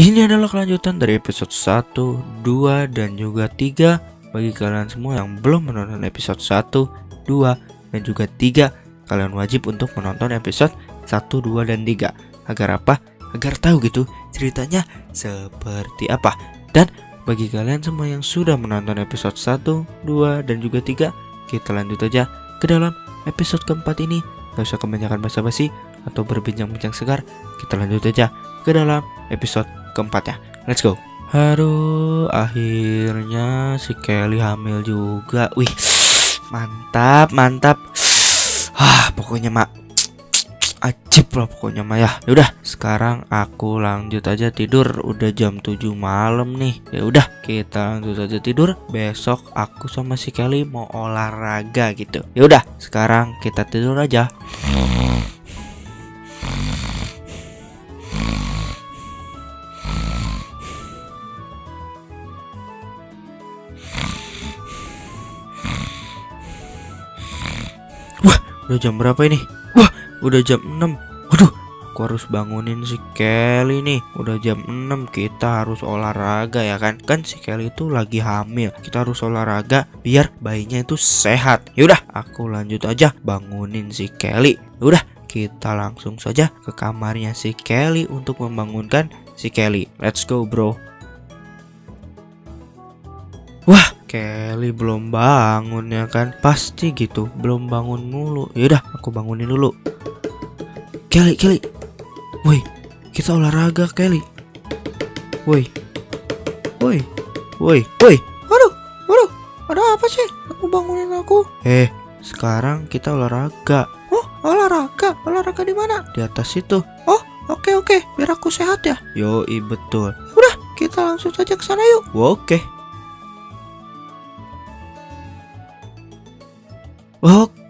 Ini adalah kelanjutan dari episode 1, 2, dan juga 3 Bagi kalian semua yang belum menonton episode 1, 2, dan juga 3 Kalian wajib untuk menonton episode 1, 2, dan 3 Agar apa? Agar tahu gitu ceritanya seperti apa. Dan bagi kalian semua yang sudah menonton episode 1, 2, dan juga 3 Kita lanjut aja ke dalam episode keempat ini. Gak usah kebanyakan basa-basi atau berbincang-bincang segar. Kita lanjut aja ke dalam episode keempat ya. Let's go. Aduh akhirnya si Kelly hamil juga. Wih mantap mantap. Ah pokoknya mak. Ajib lah pokoknya mak ya. Yaudah sekarang aku lanjut aja tidur. Udah jam 7 malam nih. Ya udah kita lanjut aja tidur. Besok aku sama si Kelly mau olahraga gitu. Ya udah sekarang kita tidur aja Udah jam berapa ini? Wah, udah jam 6. Waduh, aku harus bangunin si Kelly nih. Udah jam 6 kita harus olahraga ya kan? Kan si Kelly itu lagi hamil. Kita harus olahraga biar bayinya itu sehat. Yaudah, aku lanjut aja bangunin si Kelly. Udah, kita langsung saja ke kamarnya si Kelly untuk membangunkan si Kelly. Let's go, bro. Kelly belum bangun ya kan? Pasti gitu Belum bangun mulu. Yaudah aku bangunin dulu. Kelly Kelly. Woi Kita olahraga Kelly. Woi. Woi. Woi. Woi. Waduh Waduh Ada apa sih? Aku bangunin aku. Eh Sekarang kita olahraga. Oh olahraga? Olahraga di mana? Di atas itu. Oh oke oke. Biar aku sehat ya? Yoi betul. Udah kita langsung saja ke sana yuk. Oke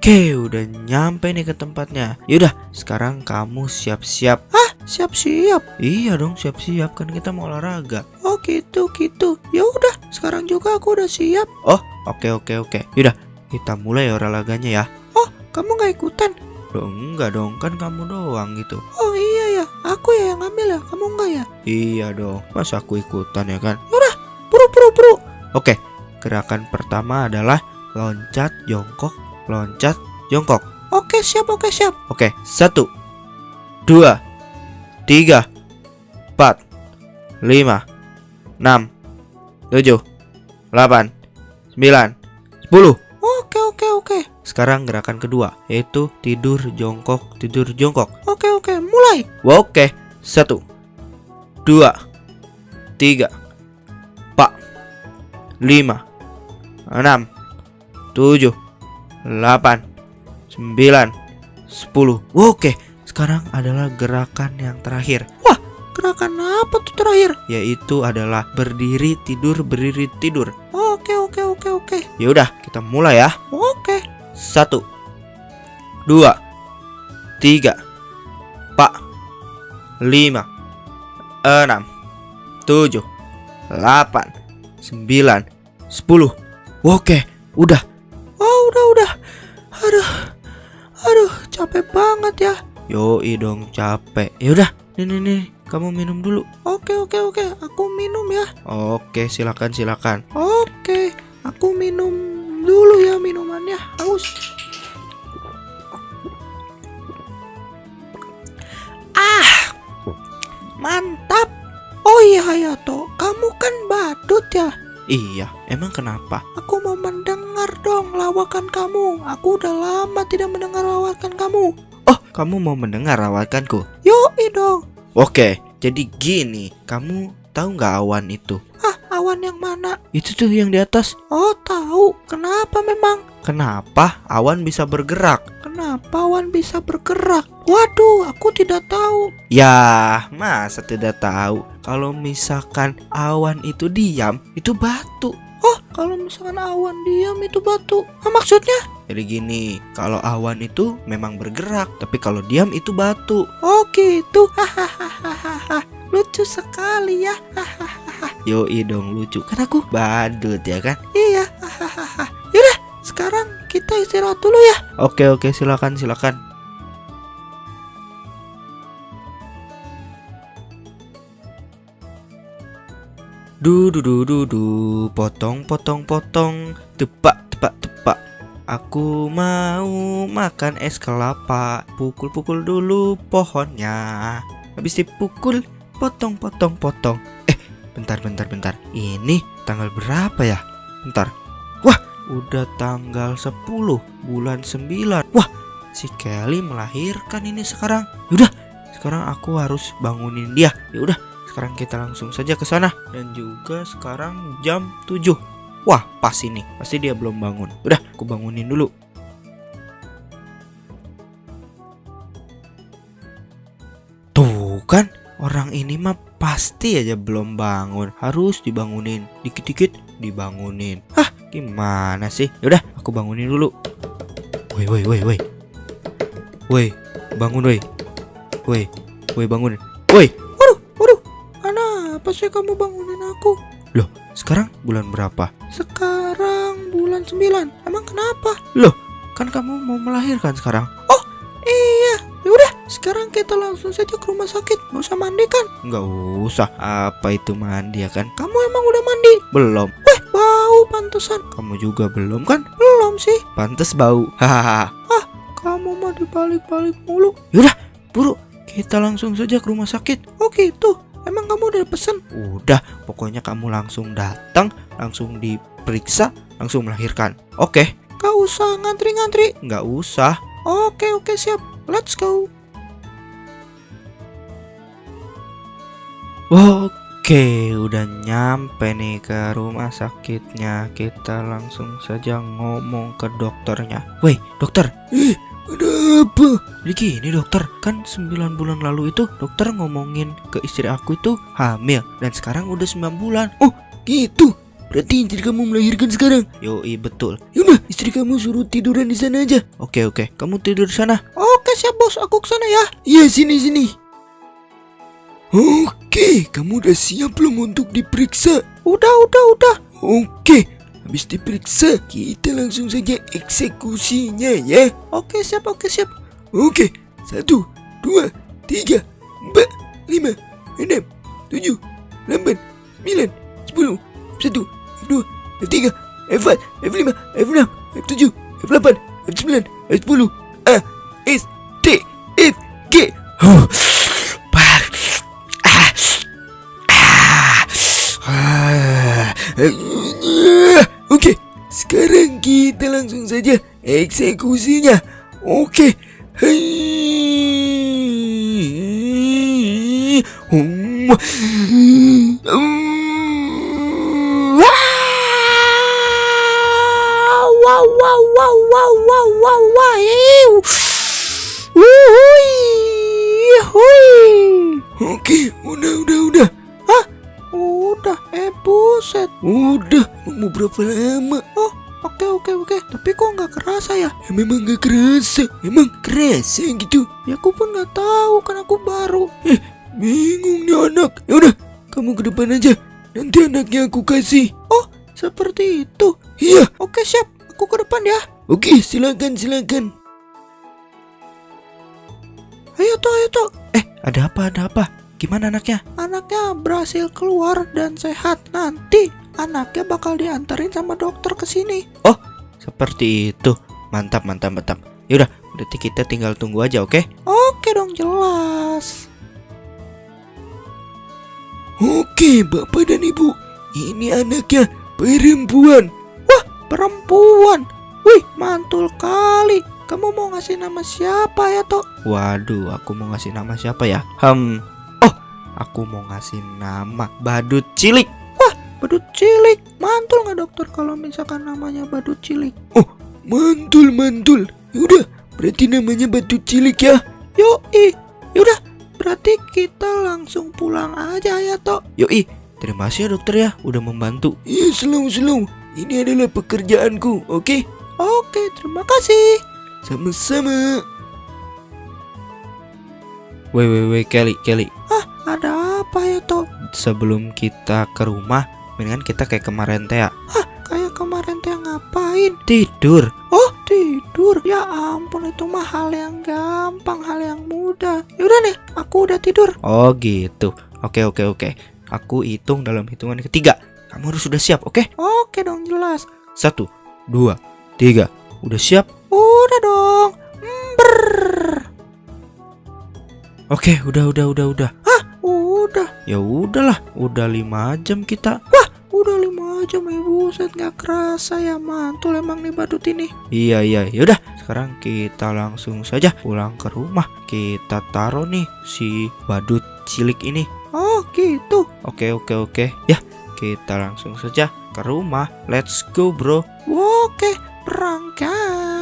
Oke, udah nyampe nih ke tempatnya. Yaudah, sekarang kamu siap-siap. Hah, siap-siap? Iya dong, siap-siap kan kita mau olahraga. Oh gitu, gitu. Ya udah, sekarang juga aku udah siap. Oh, oke oke oke. Yaudah, kita mulai olahraganya ya. Oh, kamu nggak ikutan? Loh, enggak dong, kan kamu doang gitu. Oh iya ya, aku ya yang ngambil ya, kamu enggak ya? Iya dong, masa aku ikutan ya kan? Yaudah, buru buru buru. Oke, gerakan pertama adalah loncat jongkok loncat, jongkok. Oke, siap, oke, siap. Oke, satu, dua, tiga, empat, lima, enam, tujuh, delapan, sembilan, sepuluh. Oke, oke, oke. Sekarang gerakan kedua, yaitu tidur jongkok, tidur jongkok. Oke, oke, mulai. Oke, satu, dua, tiga, empat, lima, enam, tujuh, 8 9 10 Oke sekarang adalah gerakan yang terakhir. Wah gerakan apa tuh terakhir? Yaitu adalah berdiri tidur berdiri tidur. Oke oke oke oke. Yaudah kita mulai ya. Oke. Satu. Dua. Tiga. Empat. Lima. Enam. Tujuh. Delapan Sembilan. Sepuluh. Oke udah udah udah. Aduh aduh capek banget ya. Yoi dong capek. Yaudah nih nih nih kamu minum dulu. Oke oke oke aku minum ya. Oke silakan silakan. Oke aku minum dulu ya minumannya. Haus. Ah mantap. Oh iya Hayato kamu kan badut ya Iya, emang kenapa? Aku mau mendengar dong lawakan kamu. Aku udah lama tidak mendengar lawakan kamu. Oh, kamu mau mendengar lawakanku? Yoi dong. Oke, jadi gini, kamu tahu nggak awan itu? Ah, awan yang mana? Itu tuh yang di atas. Oh, tahu. Kenapa memang? Kenapa awan bisa bergerak? Kenapa awan bisa bergerak? Waduh, aku tidak tahu. Ya, masa tidak tahu? Kalau misalkan awan itu diam, itu batu. Oh, kalau misalkan awan diam itu batu. Ah, maksudnya? Jadi gini, kalau awan itu memang bergerak, tapi kalau diam itu batu. Oh, gitu. Hahaha. Lucu sekali ya. Hahaha. Yoi dong lucu. Kan aku badut ya kan? Iya. Hahaha. Sekarang kita istirahat dulu ya. Oke, oke, silakan, silakan. Du du du du du potong potong potong tepak tepak tepak. Aku mau makan es kelapa. Pukul-pukul dulu pohonnya. Habis dipukul potong potong potong. Eh, bentar bentar bentar. Ini tanggal berapa ya? Bentar. Udah tanggal 10 bulan 9. Wah, si Kelly melahirkan ini sekarang. Yaudah, sekarang aku harus bangunin dia. Ya udah, sekarang kita langsung saja ke sana dan juga sekarang jam 7. Wah, pas ini. Pasti dia belum bangun. Udah, aku bangunin dulu. Tuh kan, orang ini mah pasti aja belum bangun. Harus dibangunin. Dikit-dikit dibangunin. Hah, gimana sih? Yaudah, aku bangunin dulu. Woi, woi, woi, woi. Woi, bangun woi. Woi, woi bangun. Woi, waduh, waduh. Kenapa sih kamu bangunin aku? Loh, sekarang bulan berapa? Sekarang bulan 9. Emang kenapa? Loh, kan kamu mau melahirkan sekarang. Oh, iya. Yaudah, sekarang kita langsung saja ke rumah sakit. Nggak usah mandi kan? Nggak usah. Apa itu mandi ya kan? Kamu emang udah mandi? Belum. Weh, pantesan. Kamu juga belum kan? Belum sih. Pantes bau. Hahaha. ah, kamu mah dibalik-balik mulu. Yaudah, buru. Kita langsung saja ke rumah sakit. Oh gitu. Emang kamu udah pesen? Udah, pokoknya kamu langsung datang, langsung diperiksa, langsung melahirkan. Oke. Gak usah ngantri-ngantri. Gak usah. Oke, oke, siap. Let's go. Oke, udah nyampe nih ke rumah sakitnya. Kita langsung saja ngomong ke dokternya. Woi, dokter. Eh, ada apa? Begini dokter, kan 9 bulan lalu itu dokter ngomongin ke istri aku itu hamil dan sekarang udah 9 bulan. Oh, gitu. Berarti istri kamu melahirkan sekarang? Yoi, betul. Yaudah, istri kamu suruh tiduran di sana aja. Oke, oke. Kamu tidur sana. Oke, siap bos. Aku ke sana ya. Iya, sini, sini. Oke, kamu udah siap belum untuk diperiksa? Udah, udah, udah. Oke, habis diperiksa, kita langsung saja eksekusinya ya. Oke, siap, oke, siap. Oke, satu, dua, tiga, empat, lima, enam, tujuh, delapan, sembilan, sepuluh, satu, dua, tiga, empat, lima, enam, tujuh, delapan, sembilan, sepuluh, A, S, T, F, G. Huh. Ah. Oke, sekarang kita langsung saja eksekusinya. Oke. Hmm. Wow, wow, wow, wow, wow, wow, wow. Oke, udah, udah, udah. Eh buset. Udah, mau berapa lama? Oh, oke oke oke. Tapi kok nggak kerasa ya? ya? Memang nggak kerasa. Emang kerasa gitu? Ya aku pun nggak tahu kan aku baru. Eh, bingung nih anak. Ya udah, kamu ke depan aja. Nanti anaknya aku kasih. Oh, seperti itu. Iya. Oke siap. Aku ke depan ya. Oke, silakan silakan. Ayo toh, ayo toh. Eh, ada apa? Ada apa? Gimana anaknya? Anaknya berhasil keluar dan sehat. Nanti anaknya bakal diantarin sama dokter ke sini. Oh, seperti itu. Mantap, mantap, mantap. Yaudah, berarti kita tinggal tunggu aja, oke? Oke dong, jelas. Oke, Bapak dan Ibu. Ini anaknya perempuan. Wah, perempuan. Wih, mantul kali. Kamu mau ngasih nama siapa ya, Tok? Waduh, aku mau ngasih nama siapa ya? Hmm, Aku mau ngasih nama Badut Cilik. Wah, Badut Cilik. Mantul nggak dokter kalau misalkan namanya Badut Cilik? Oh, mantul mantul. Yaudah, berarti namanya Badut Cilik ya. Yoi. Yaudah, berarti kita langsung pulang aja ya, Tok. Yoi. Terima kasih ya dokter ya, udah membantu. Iya, selalu selalu. Ini adalah pekerjaanku, oke? Oke, terima kasih. Sama-sama. Woi, woi, woi, Kelly, Kelly. Ah, ada apa ya, Tok? Sebelum kita ke rumah, mendingan kita kayak kemarin teh ya. Hah, kayak kemarin teh ngapain? Tidur. Oh, tidur. Ya ampun, itu mah hal yang gampang, hal yang mudah. Yaudah nih, aku udah tidur. Oh, gitu. Oke, oke, oke. Aku hitung dalam hitungan ketiga. Kamu harus sudah siap, oke? Oke dong, jelas. Satu, dua, tiga. Udah siap? Udah dong. Brrr. Oke, udah, udah, udah, udah. Hah, udah. Ya udahlah, udah lima jam kita. Wah, udah lima jam ya buset nggak kerasa ya mantul emang nih badut ini. Iya, iya, yaudah. Sekarang kita langsung saja pulang ke rumah. Kita taruh nih si badut cilik ini. Oh, gitu. Oke, oke, oke. Ya, kita langsung saja ke rumah. Let's go, bro. Oke, berangkat.